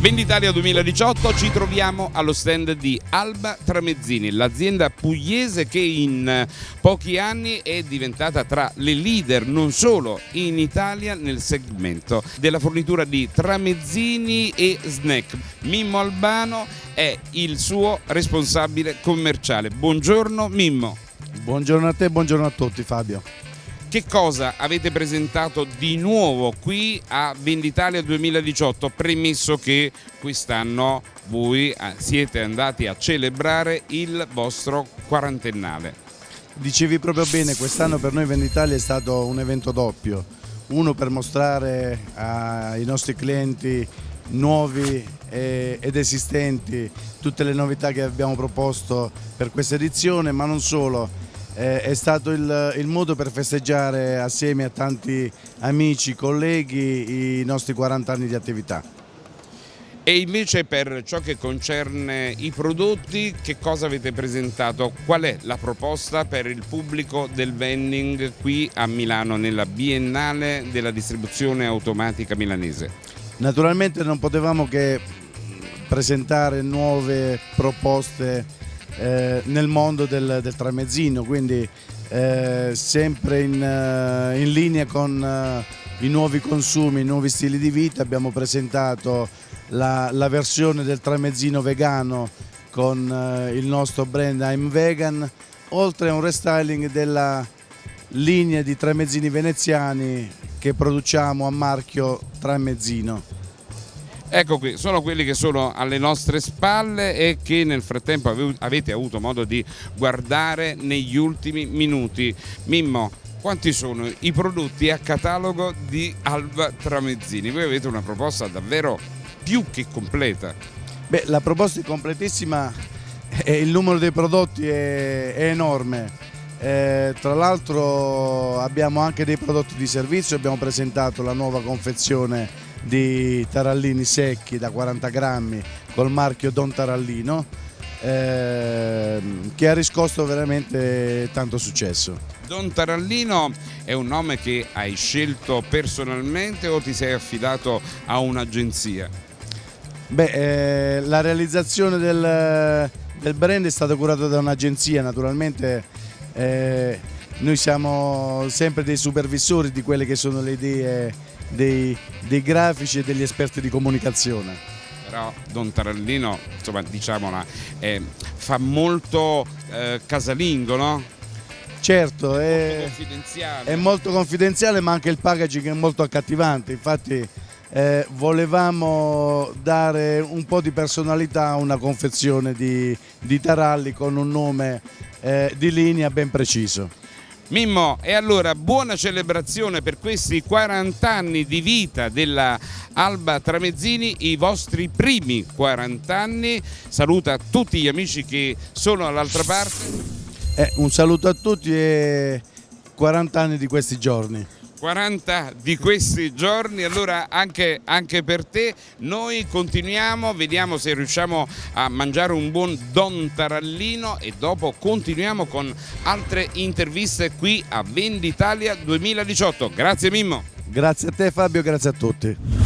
Venditalia 2018 ci troviamo allo stand di Alba Tramezzini, l'azienda pugliese che in pochi anni è diventata tra le leader non solo in Italia nel segmento della fornitura di tramezzini e snack. Mimmo Albano è il suo responsabile commerciale. Buongiorno Mimmo. Buongiorno a te buongiorno a tutti Fabio. Che cosa avete presentato di nuovo qui a Venditalia 2018, premesso che quest'anno voi eh, siete andati a celebrare il vostro quarantennale? Dicevi proprio bene, quest'anno per noi Venditalia è stato un evento doppio, uno per mostrare ai nostri clienti nuovi ed esistenti tutte le novità che abbiamo proposto per questa edizione, ma non solo, eh, è stato il, il, modo per festeggiare assieme a tanti amici, colleghi i nostri 40 anni di attività. E invece per ciò che concerne i prodotti, che cosa avete presentato? Qual è la proposta per il pubblico del vending qui a Milano nella Biennale della distribuzione automatica milanese? Naturalmente non potevamo che presentare nuove proposte eh, nel mondo del, del tramezzino, quindi eh, sempre in, uh, in, linea con uh, i nuovi consumi, i nuovi stili di vita abbiamo presentato la, la versione del tramezzino vegano con il nostro brand I'm Vegan, oltre a un restyling della linea di tramezzini veneziani che produciamo a marchio Tramezzino. Ecco qui, sono quelli che sono alle nostre spalle e che nel frattempo avete avuto modo di guardare negli ultimi minuti. Mimmo, quanti sono i prodotti a catalogo di Alba Tramezzini? Voi avete una proposta davvero più che completa. Beh, la proposta è completissima e il numero dei prodotti è, è enorme. Eh, tra l'altro abbiamo anche dei prodotti di servizio, abbiamo presentato la nuova confezione di tarallini secchi da 40 grammi col marchio Don Tarallino eh, che ha riscosso veramente tanto successo. Don Tarallino è un nome che hai scelto personalmente o ti sei affidato a un'agenzia? Beh, eh, la realizzazione del, del, brand è stata curata da un'agenzia, naturalmente eh, noi siamo sempre dei supervisori di quelle che sono le idee dei, dei grafici e degli esperti di comunicazione. Però Don Tarallino, insomma, diciamola, eh, fa molto eh, casalingo, no? Certo, è, molto è, molto confidenziale ma anche il packaging è molto accattivante, infatti eh, volevamo dare un po' di personalità a una confezione di, di taralli con un nome eh, di linea ben preciso. Mimmo, e allora buona celebrazione per questi 40 anni di vita della Alba Tramezzini, i vostri primi 40 anni. Saluta tutti gli amici che sono all'altra parte. Eh, un saluto a tutti e 40 anni di questi giorni. 40 di questi giorni, allora anche, anche, per te noi continuiamo, vediamo se riusciamo a mangiare un buon Don Tarallino e dopo continuiamo con altre interviste qui a Venditalia 2018. Grazie Mimmo. Grazie a te Fabio, grazie a tutti.